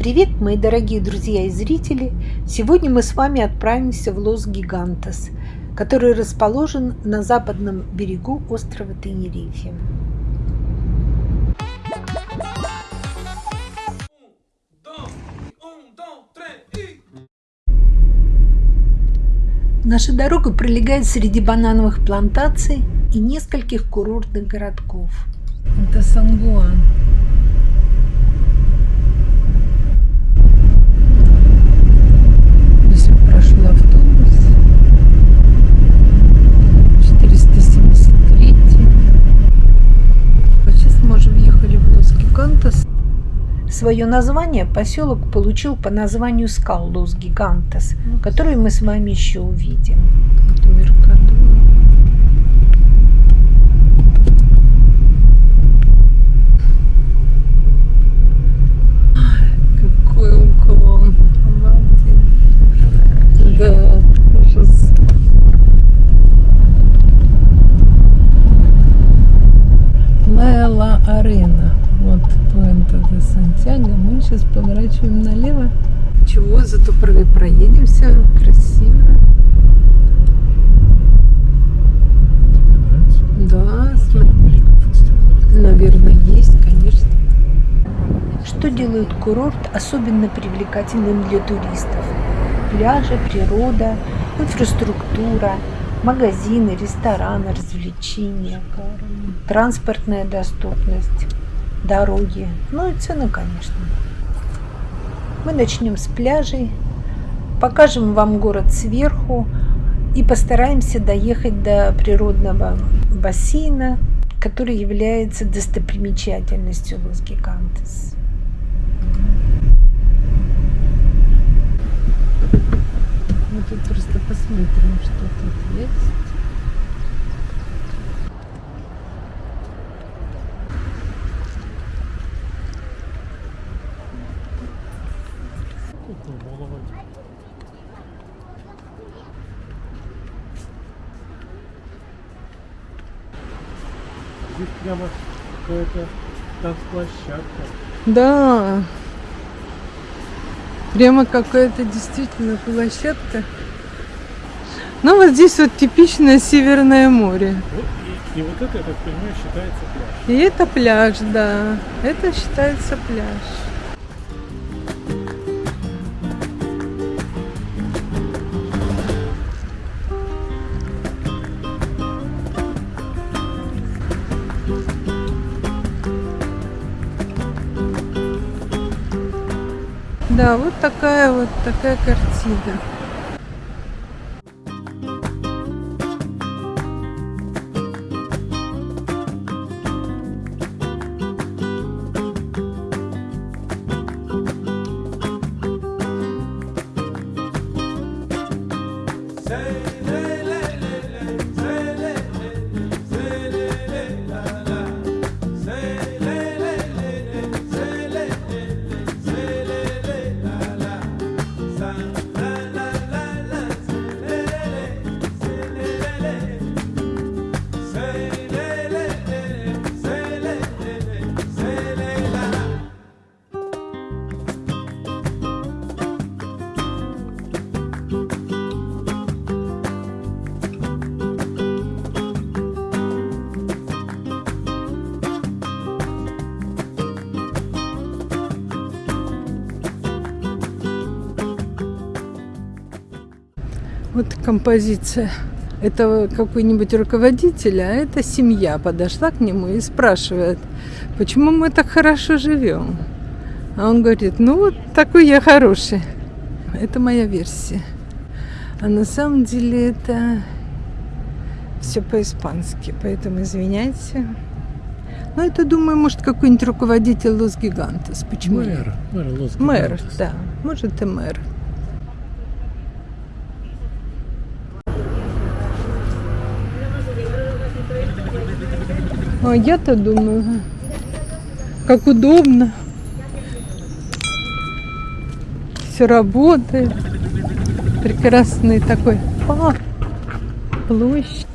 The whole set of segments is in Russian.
Привет, мои дорогие друзья и зрители! Сегодня мы с вами отправимся в Лос Гигантес, который расположен на западном берегу острова Тенерифе. Наша дорога пролегает среди банановых плантаций и нескольких курортных городков. Это Сан-Гуан. Здесь прошел автобус. 473. Вот сейчас мы уже въехали в Лос-Гигантес. Свое название поселок получил по названию скал Лос Гигантес, которые мы с вами еще увидим. Какой уклон. Обалдеть. Да, сейчас поворачиваем налево. Чего, зато про- проедемся. Красиво. Да, смотри. Наверное, есть, конечно. Что делает курорт особенно привлекательным для туристов? Пляжи, природа, инфраструктура, магазины, рестораны, развлечения, транспортная доступность, дороги, ну и цены, конечно. Мы начнем с пляжей, покажем вам город сверху и постараемся доехать до природного бассейна, который является достопримечательностью Лос Гигантес. Мы тут просто посмотрим, что тут есть. Здесь прямо какая-то танцплощадка. Да. Прямо какая-то действительно площадка. Ну вот здесь вот типичное Северное море. Вот, и, и вот это, я так понимаю, считается пляж. И это пляж, да. Это считается пляж. Да, вот такая вот такая картина. Вот композиция. Это какой-нибудь руководитель, а это семья подошла к нему и спрашивает, почему мы так хорошо живем. А он говорит, ну вот такой я хороший. Это моя версия. А на самом деле это все по-испански, поэтому извиняйте. Ну, это, думаю, может, какой-нибудь руководитель Лос Гигантес. Почему? Мэр, мэр Лос Мэр, Гигантес. да. Может, и мэр. А я-то думаю, как удобно. Все работает. Прекрасный такой парк, площадь.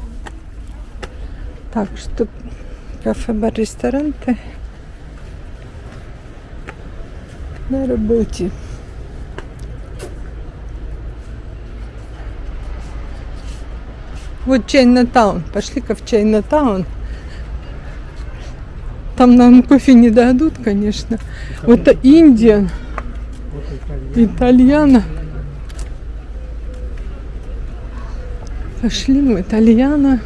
Так что кафе, бар, ресторанты. на работе. Вот Чайна-таун. Пошли-ка в Чайна-таун. Там нам кофе не дадут, конечно. Вот это Индия, итальяна. Пошли в итальяна.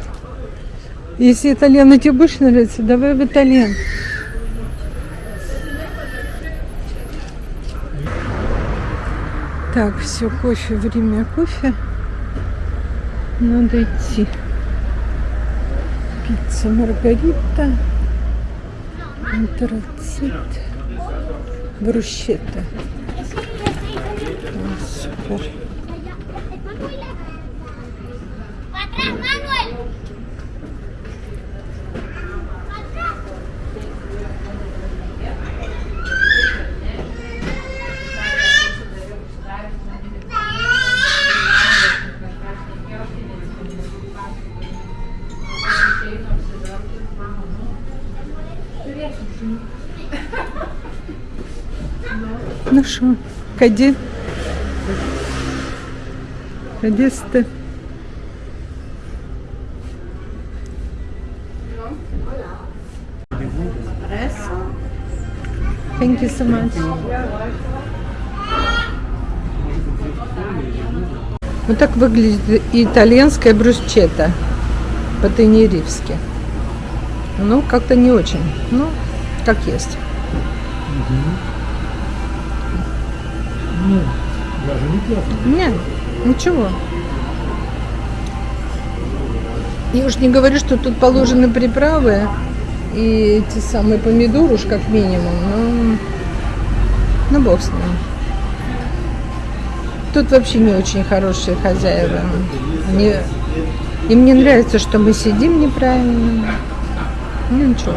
Если итальяна тебе больше нравится, давай в итальян. Так, все, кофе, время кофе. Надо идти. Пицца Маргарита. Антрацит. Брусчетта. О, супер. Ну що, каді? Кадісти. Thank you so much. Вот так выглядит итальянская брусчета по-тенерифски. Ну, как-то не очень. Ну, как есть. Ну, даже не плохо. Нет, ничего. Я уж не говорю, что тут положены приправы и эти самые помидоры уж как минимум, но ну бог с ним. Тут вообще не очень хорошие хозяева. Они, им не нравится, что мы сидим неправильно. Ну ничего.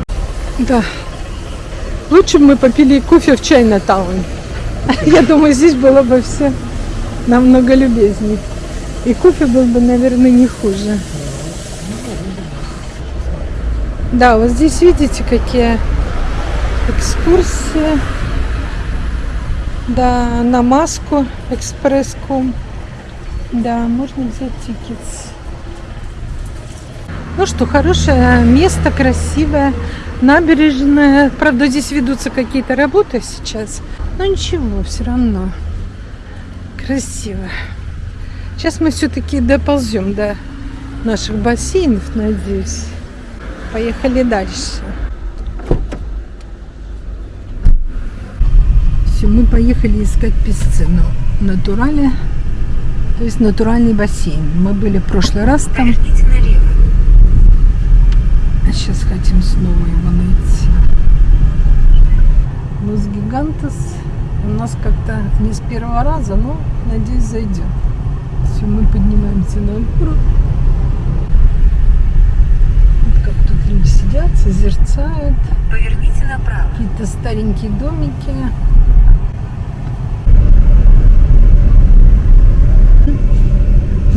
Да. Лучше бы мы попили кофе в Чайна-таун. Я думаю, здесь было бы все намного любезней. И кофе был бы, наверное, не хуже. Да, вот здесь видите, какие экскурсии. Да, на маску экспресс.ком. Да, можно взять тикет. Ну что, хорошее место, красивое, набережная. Правда, здесь ведутся какие-то работы сейчас. Но ничего, все равно красиво. Сейчас мы все-таки доползем до наших бассейнов, надеюсь. Поехали дальше. Все, мы поехали искать песцину. Натурале, то есть натуральный бассейн. Мы были в прошлый раз там. А сейчас хотим снова его найти. Лос Гигантес у нас как-то не с первого раза, но надеюсь зайдет. Все, мы поднимаемся на гору. Вот как тут люди сидят, созерцают. Поверните направо. Какие-то старенькие домики.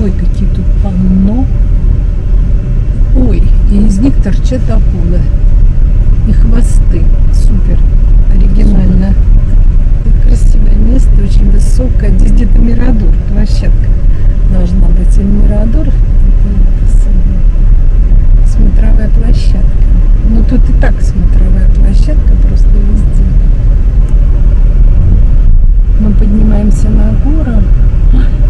Ой, какие тут полно. И из них торчат акулы. И хвосты. Супер. Оригинально. Тут красивое место, очень высокое. Здесь где-то Мирадор, площадка должна быть. Или Мирадор, это, это смотровая площадка. Ну тут и так смотровая площадка, просто везде. Мы поднимаемся на гору.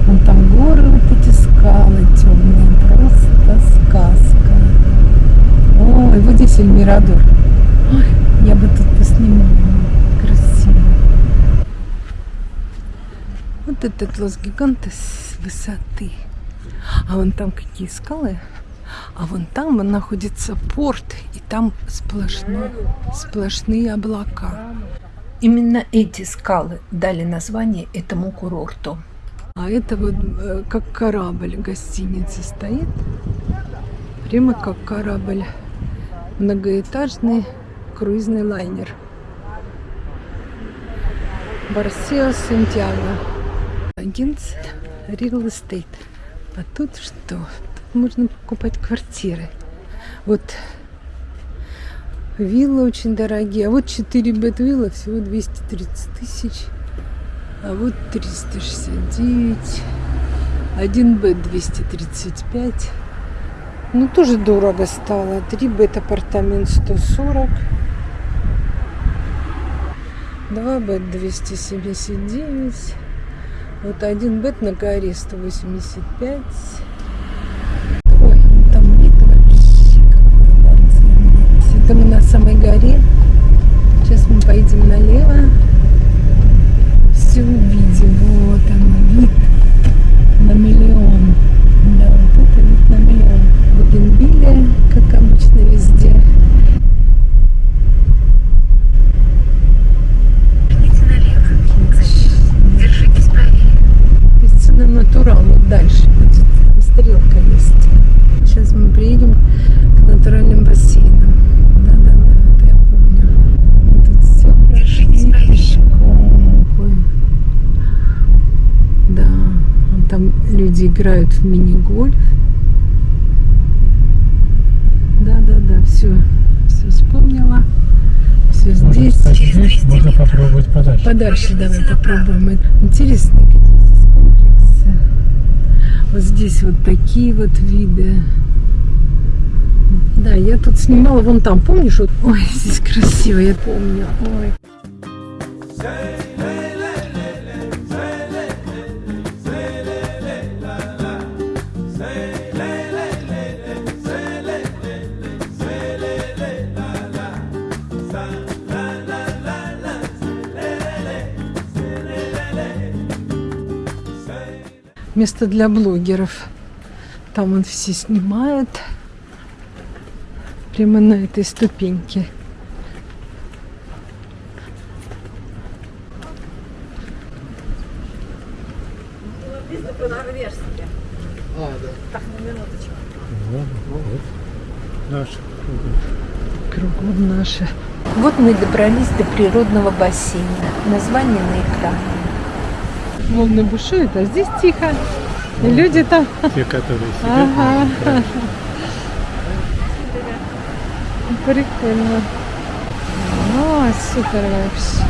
Вон там горы, вот эти скалы темные. Просто сказка. Ой, Эльмирадор. Ой, я бы тут поснимала. Красиво. Вот этот Лос Гигантес с высоты. А вон там какие скалы. А вон там находится порт, и там сплошно, сплошные облака. Именно эти скалы дали название этому курорту. А это вот э, как корабль гостиница стоит. Прямо как корабль. Многоэтажный круизный лайнер. Барсео Сантьяго. Агентство Real Estate. А тут что? Тут можно покупать квартиры. Вот Виллы очень дорогие. А вот 4 бет-вилла всего 230 тысяч. А вот 369. Один бет 235. Ну, тоже дорого стало. 3 бет апартамент 140. 2 бет 279. Вот один бет на горе 185. Ой, там вид вообще какой. Это мы на самой горе. Сейчас мы поедем налево. Все увидим. Вот он, вид на миллион. Да, вот это вид на миллион. Бугенвилля, как обычно, везде. Пицца на натурал, вот дальше будет. Там стрелка есть. Сейчас мы приедем к натуральным бассейнам. Да-да-да, это я помню. Мы тут все прошли пешком. Ой. Да, вон там люди играют в мини-гольф. Да-да-да, все, все вспомнила. Все здесь. Кстати, здесь можно попробовать подальше. Подальше давай попробуем. Интересные какие здесь комплексы. Вот здесь вот такие вот виды. Да, я тут снимала вон там, помнишь? Вот, ой, здесь красиво, я помню. Ой. Место для блогеров. Там он все снимает. Прямо на этой ступеньке. Вот. Наш. Кругом наши. Вот мы добрались до природного бассейна. Название на экране. Волны бушуют, а здесь тихо. И люди там. Те, которые сидят. Ага. на Прикольно. О, супер вообще.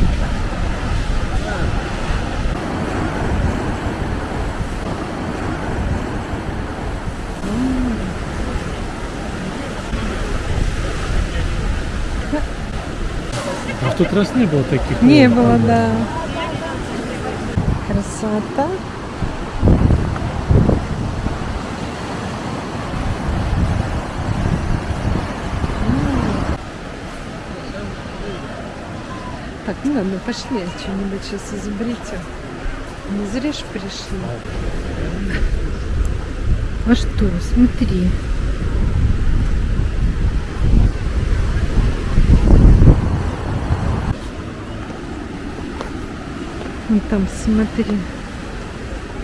А в тот раз не было таких. Не было, да. Красота. Так, ну ладно, пошли, что-нибудь сейчас изобретем. Не зря ж пришли. А что, смотри. Вон там, смотри,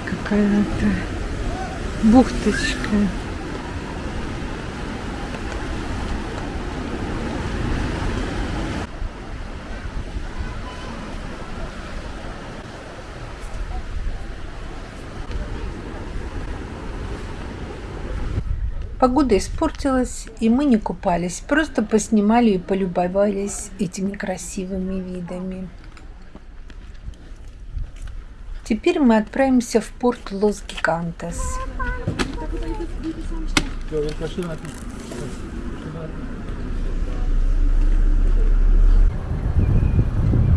какая-то бухточка. Погода испортилась, и мы не купались, просто поснимали и полюбовались этими красивыми видами. Теперь мы отправимся в порт Лос-Гигантес.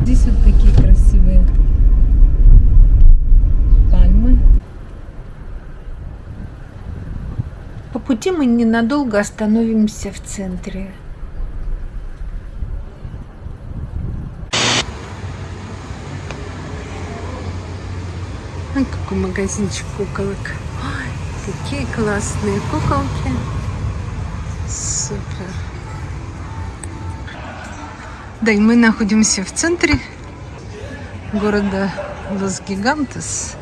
Здесь вот такие красивые пальмы. По пути мы ненадолго остановимся в центре. Ой, какой магазинчик куколок. Ой, какие классные куколки. Супер. Да, и мы находимся в центре города Лос-Гигантес.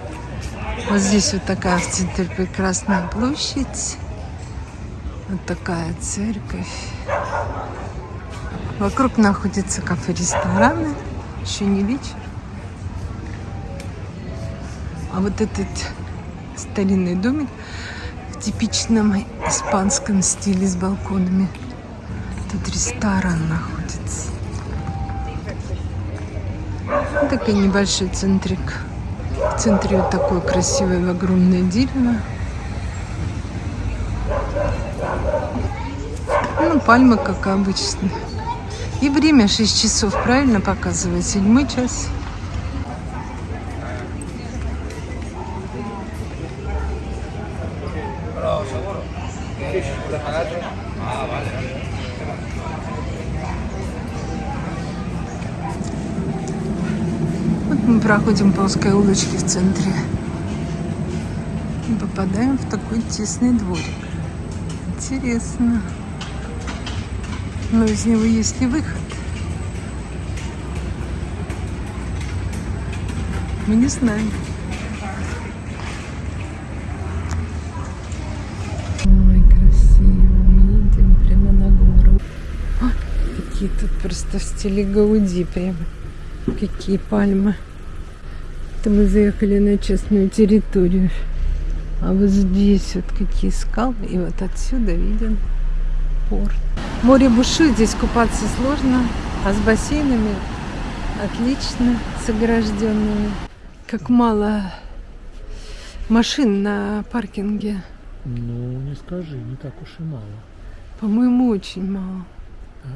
Вот здесь вот такая в центре прекрасная площадь. Вот такая церковь. Вокруг находятся кафе-рестораны. Еще не вечер. А вот этот старинный домик в типичном испанском стиле с балконами. Тут ресторан находится. Вот такой небольшой центрик. В центре вот такое красивое огромное дерево. Ну, пальма, как обычно. И время 6 часов, правильно показывает? Седьмой час. Проходим по узкой улочке в центре. И попадаем в такой тесный дворик. Интересно. Но из него есть ли выход? Мы не знаем. Ой, красиво. Мы едем прямо на гору. Ой, какие тут просто в стиле Гауди прямо. Какие пальмы. Это мы заехали на частную территорию. А вот здесь вот какие скалы. И вот отсюда виден порт. Море бушует, здесь купаться сложно, а с бассейнами отлично, с огражденными. Как мало машин на паркинге. Ну, не скажи, не так уж и мало. По-моему, очень мало. Ну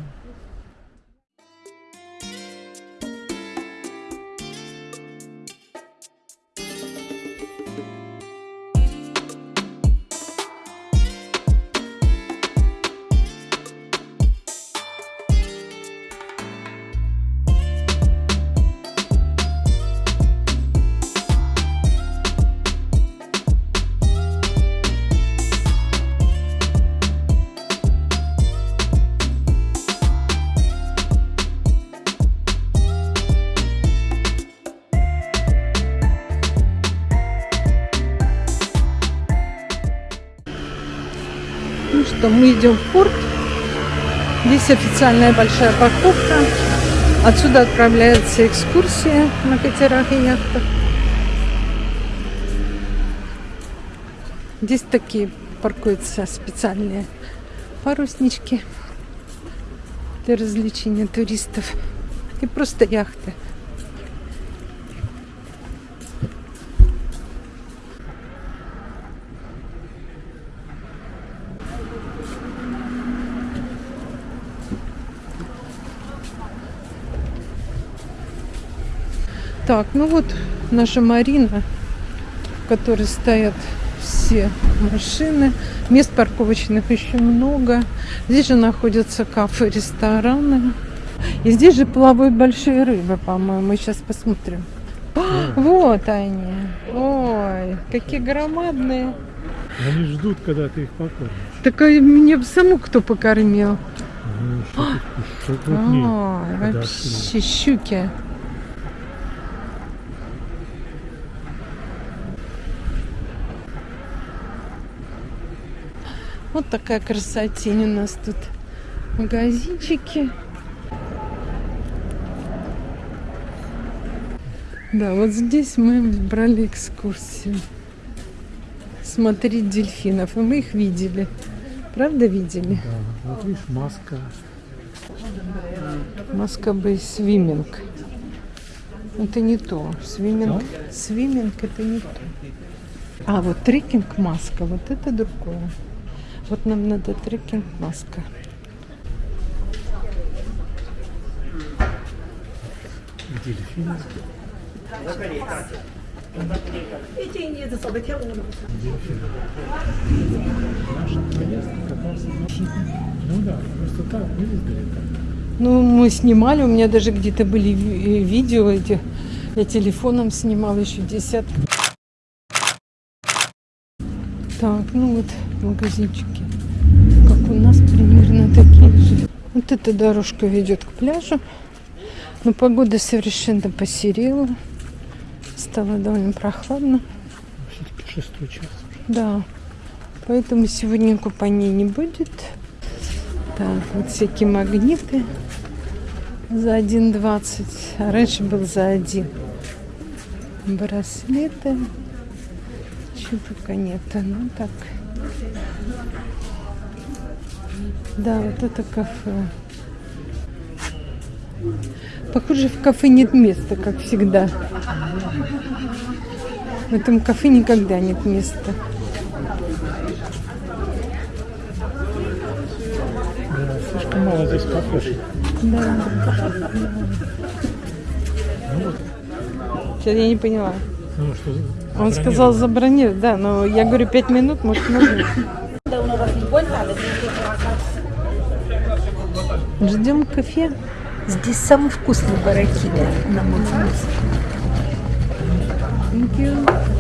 что, мы идем в порт. Здесь официальная большая парковка. Отсюда отправляется экскурсия на катерах и яхтах. Здесь такие паркуются специальные паруснички для развлечения туристов и просто яхты. Так, ну вот наша Марина, в которой стоят все машины. Мест парковочных еще много. Здесь же находятся кафе, рестораны. И здесь же плавают большие рыбы, по-моему. Сейчас посмотрим. А, Вот они. Ой, какие громадные. Они ждут, когда ты их покормишь. Так а меня бы саму кто покормил. Ну, что ты, что крупнее. Ой, подошли. вообще щуки. Вот такая красотень у нас тут. Магазинчики. Да, вот здесь мы брали экскурсию. Смотреть дельфинов. И мы их видели. Правда видели? Да, вот видишь, маска. Маска бы свиминг. Это не то. Свиминг, свиминг это не то. А вот трекинг маска, вот это другое. Вот нам надо трекинг маска. Раз Ну мы снимали, у меня даже где-то были э, видео эти. Я телефоном снимала еще десятки. Так, ну вот магазинчики. Как у нас примерно такие же. Вот эта дорожка ведет к пляжу. Но погода совершенно посерела. Стало довольно прохладно. Все-таки шестой час. Да. Поэтому сегодня купания не будет. Так, вот всякие магниты за 1,20. А раньше был за 1. Браслеты. Чего только нет. Ну так. Да, вот это кафе. Похоже, в кафе нет места, как всегда. В этом кафе никогда нет места. Да, слишком мало здесь кафешек. Да. Ну вот, Сейчас я не поняла. ну что... Он сказал забронировать, да, но я говорю пять минут, может, можно. Ждем кафе. Здесь самый вкусный баракида, на мой вкус. Thank you.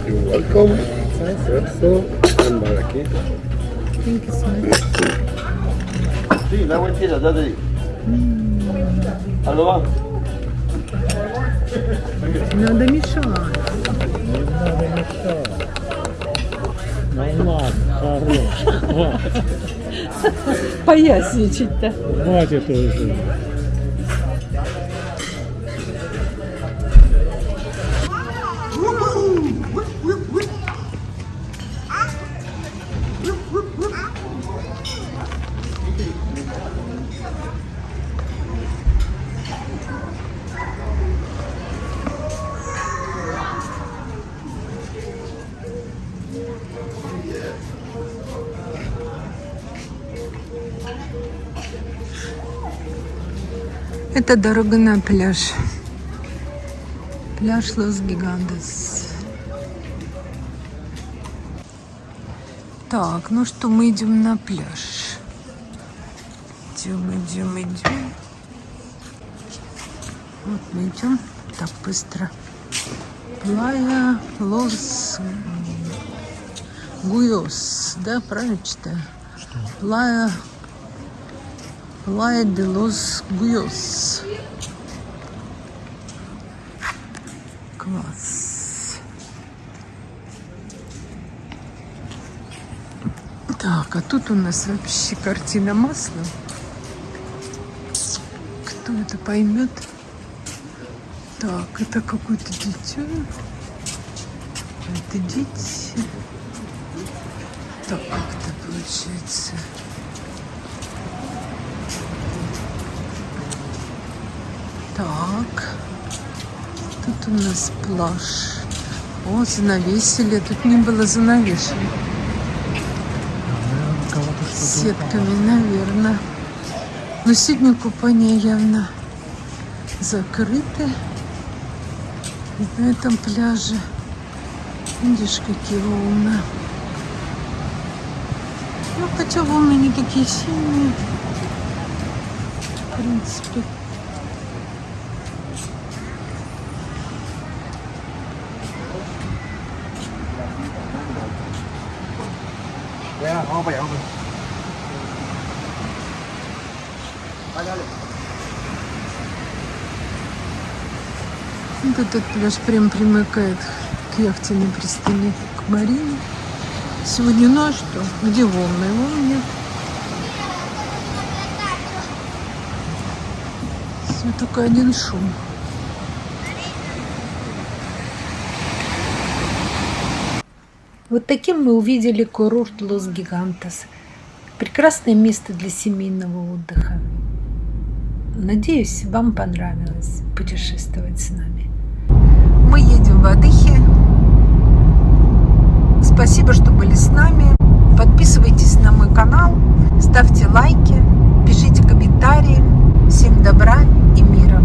You're welcome. Espresso and baraki. Thank you so much. Sí, la vueltita, date ahí. ¿A lo va? Надо мешать. Не надо мешать. Ну ладно, хорош. Поясничать-то. хватит уже. Это дорога на пляж. Пляж Лос Гигантес. Так, ну что, мы идем на пляж. Идем, идем, идем. Вот мы идем так быстро. Плая Лос Гуйос, да, правильно читаю? Плая Playa de los Guyos. Класс. Так, а тут у нас вообще картина масла. Кто это поймет? Так, это какое-то дитя. Это дети. Так, как это получается? Так. Тут у нас пляж. О, занавесили. Тут не было занавешено. Сетками, наверное. Но сегодня купание явно закрыто. И на этом пляже. Видишь, какие волны. Ну, хотя волны не такие сильные. В принципе. Вот этот пляж прям примыкает к яхтенной пристани, к Марине. Сегодня, ну а что? Где волны? Волн нет. Все только один шум. Вот таким мы увидели курорт Лос Гигантес. Прекрасное место для семейного отдыха. Надеюсь, вам понравилось путешествовать с нами. Мы едем в Адыхе. Спасибо, что были с нами. Подписывайтесь на мой канал, ставьте лайки, пишите комментарии. Всем добра и мира.